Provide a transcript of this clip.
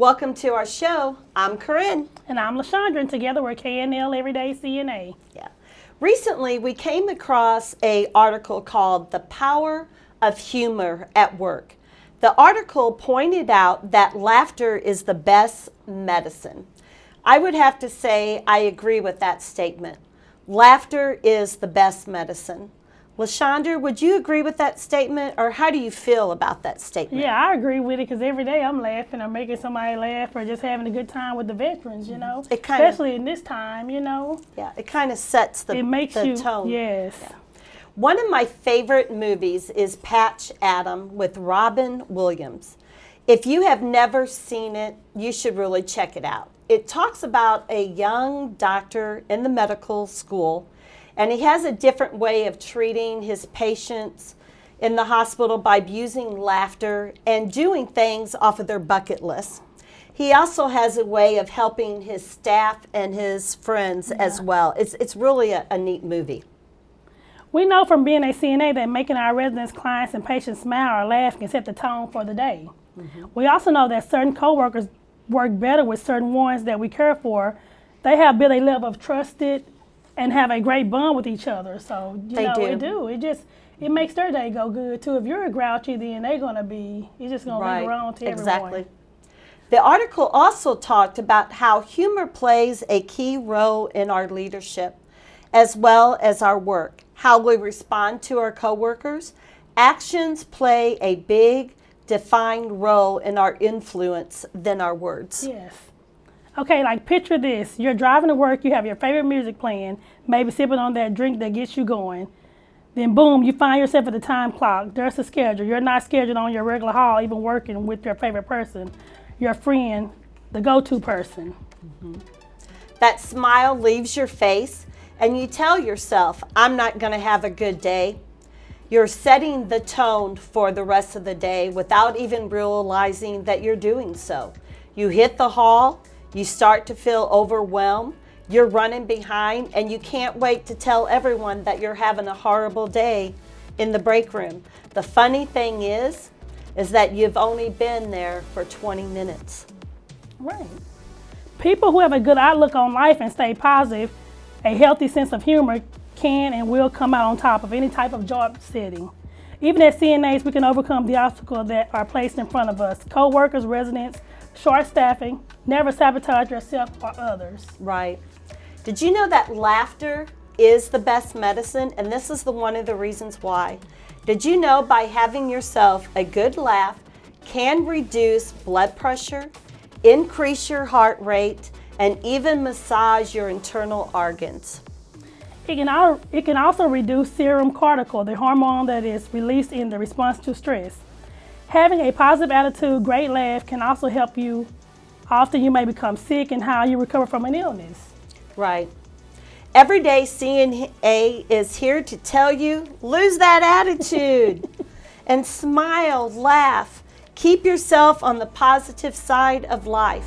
Welcome to our show. I'm Corinne. And I'm LaShondra, and together we're KNL Everyday CNA. Yeah. Recently, we came across a article called The Power of Humor at Work. The article pointed out that laughter is the best medicine. I would have to say I agree with that statement. Laughter is the best medicine. LaShondra, would you agree with that statement, or how do you feel about that statement? Yeah, I agree with it because every day I'm laughing or making somebody laugh or just having a good time with the veterans, you know. It kinda, Especially in this time, you know. Yeah, it kind of sets the, it makes the you, tone. Yes. Yeah. One of my favorite movies is Patch Adam with Robin Williams. If you have never seen it, you should really check it out. It talks about a young doctor in the medical school and he has a different way of treating his patients in the hospital by using laughter and doing things off of their bucket list. He also has a way of helping his staff and his friends yeah. as well. It's, it's really a, a neat movie. We know from being a CNA that making our residents, clients, and patients smile or laugh can set the tone for the day. Mm -hmm. We also know that certain coworkers work better with certain ones that we care for. They have built a level of trusted and have a great bond with each other. So you they know, do. it do. It just it makes their day go good too. If you're a grouchy, then they're gonna be. You're just gonna right. leave around to exactly. everyone. The article also talked about how humor plays a key role in our leadership, as well as our work. How we respond to our coworkers. Actions play a big, defined role in our influence than our words. Yes. Okay, like picture this. You're driving to work, you have your favorite music playing, maybe sipping on that drink that gets you going. Then boom, you find yourself at the time clock. There's a schedule. You're not scheduled on your regular hall, even working with your favorite person, your friend, the go-to person. Mm -hmm. That smile leaves your face and you tell yourself, I'm not going to have a good day. You're setting the tone for the rest of the day without even realizing that you're doing so. You hit the hall, you start to feel overwhelmed, you're running behind, and you can't wait to tell everyone that you're having a horrible day in the break room. The funny thing is, is that you've only been there for 20 minutes. Right. People who have a good outlook on life and stay positive, a healthy sense of humor can and will come out on top of any type of job setting. Even as CNAs, we can overcome the obstacles that are placed in front of us. Co-workers, residents, short staffing, never sabotage yourself or others. Right. Did you know that laughter is the best medicine? And this is the one of the reasons why. Did you know by having yourself a good laugh can reduce blood pressure, increase your heart rate, and even massage your internal organs? It can, it can also reduce serum cortisol, the hormone that is released in the response to stress. Having a positive attitude, great laugh can also help you. Often you may become sick and how you recover from an illness. Right. Every day CNA is here to tell you, lose that attitude and smile, laugh. Keep yourself on the positive side of life.